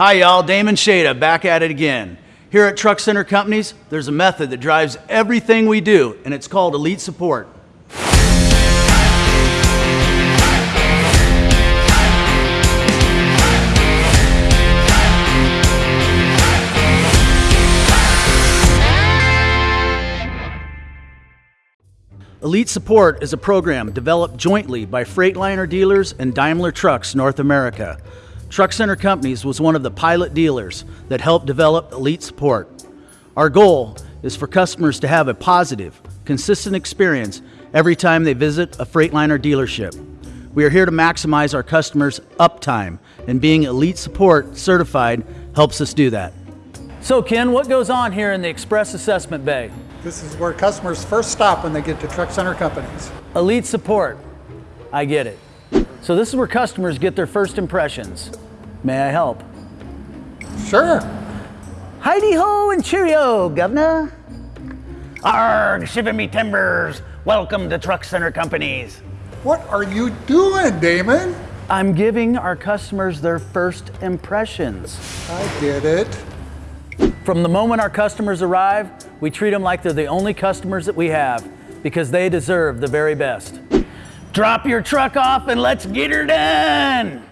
Hi, y'all. Damon Shada back at it again. Here at Truck Center Companies, there's a method that drives everything we do, and it's called Elite Support. Elite Support is a program developed jointly by Freightliner dealers and Daimler Trucks North America. Truck Center Companies was one of the pilot dealers that helped develop Elite Support. Our goal is for customers to have a positive, consistent experience every time they visit a Freightliner dealership. We are here to maximize our customers' uptime, and being Elite Support certified helps us do that. So Ken, what goes on here in the Express Assessment Bay? This is where customers first stop when they get to Truck Center Companies. Elite support. I get it. So this is where customers get their first impressions. May I help? Sure. Heidi ho and cheerio, governor. Arg, shiver me timbers. Welcome to Truck Center Companies. What are you doing, Damon? I'm giving our customers their first impressions. I get it. From the moment our customers arrive, we treat them like they're the only customers that we have because they deserve the very best. Drop your truck off and let's get her done.